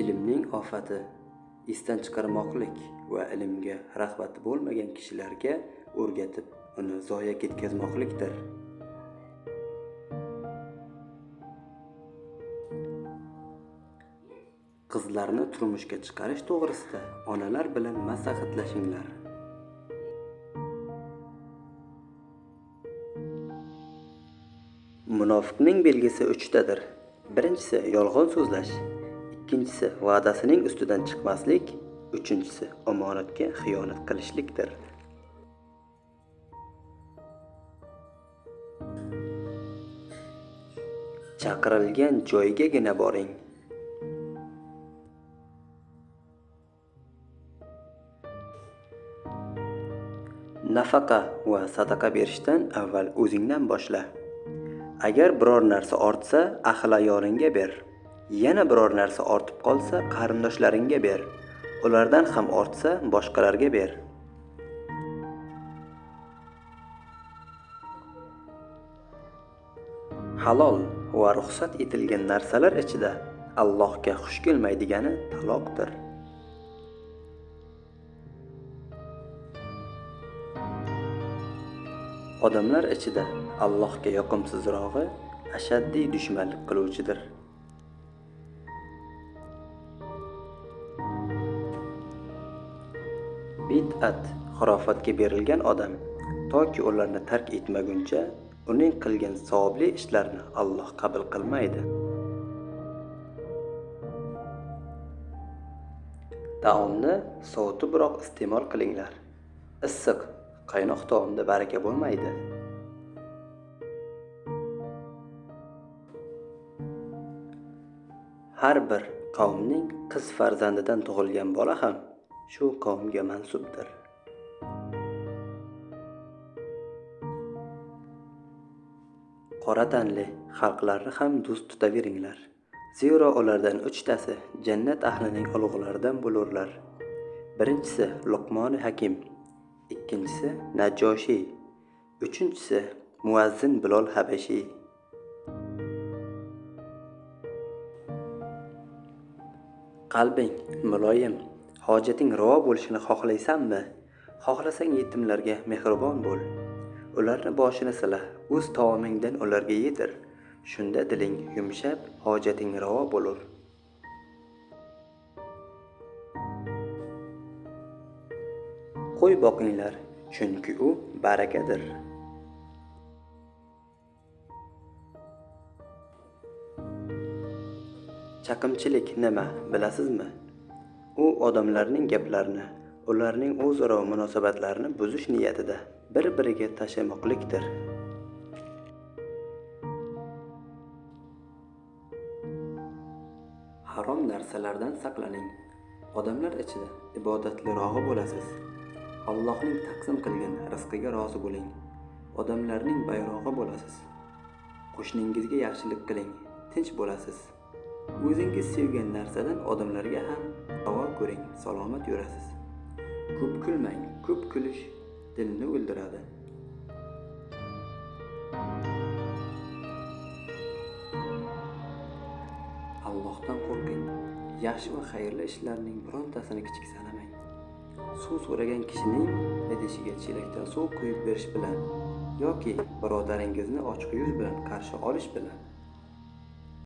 ilmning ofati esdan chiqarmoqlik va ilmga rag'bati bo'lmagan kishilarga o'rgatib uni zoya ketkazmoqlikdir. Qizlarni turmushga chiqarish to'g'risida onalar bilan maslahatlashinglar. Munofiqning belgisi uchtadir. Birinchisi yolg'on so'zlash. Ikkinchisi va'dasining ustidan chiqmaslik uchinchisi omonatga xiyonat qilishlikdir. Chaqirilgan joygagina boring. Nafaqa va sadaqa berishdan avval o'zingdan boshla. Agar biror narsa ortsa ahli ayolingga ber. Yana biror narsa ortib qolsa qarindoshlaringga ber. Ulardan ham ortsa boshqalarga ber. Halol va ruxsat etilgan narsalar ichida allohga xush kelmaydigani taloqdir. Odamlar ichida allohga yoqimsizrog'i ashaddiy dushmanlik qiluvchidir. Bid'at xurofatga berilgan odam toki ularni tark etmaguncha uning qilgan savobli ishlarini alloh qabul qilmaydi. Taomni sovutibroq iste'mol qilinglar. Issiq qaynoq taomda baraka bo'lmaydi. Har bir qavmning qiz farzandidan tug'ilgan bola ham shu qavmga mansubdir. Qora tanli xalqlarni ham do'st tutaveringlar. Zero ulardan uchtasi jannat ahlining ulug'laridan bo'lurlar. Birinchisi luqmoni hakim ikkinchisi najoshiy uchinchisi muazzin bilol habashiy qalbing muloyim hojating ravo bo'lishini xohlaysanmi xohlasang yetimlarga mehribon bo'l. Ularni boshini sila o'z taomingdan ularga yedir shunda diling yumshab hojating ravo bo'lur. Qo'y boqinglar chunki u barakadir. Chaqimchilik nima bilasizmi? U odamlarning gaplarini ularning o'zaro munosabatlarini buzish niyatida bir biriga tashlamoqlikdir harom narsalardan saqlaning. Odamlar ichida ibodatlirog'i bo'lasiz. Allohning taqsim qilgan rizqiga rozi bo'ling. Odamlarning bayrog'i bo'lasiz. Qo'shningizga yaxshilik qiling tinch bo'lasiz. O'zingiz sevgan narsadan odamlarga ham ko'ring salomat yurasiz. Ko'p kulmang ko'p kulish dilni o'ldiradi. Allohdan qo'rqing. Yaxshi va xayrli ishlarning birontasini kichik sanamang suv so'ragan kishining idishiga chelakdan suv quyib berish bilan yoki birodaringizni ochiq yuz bilan qarshi olish bilan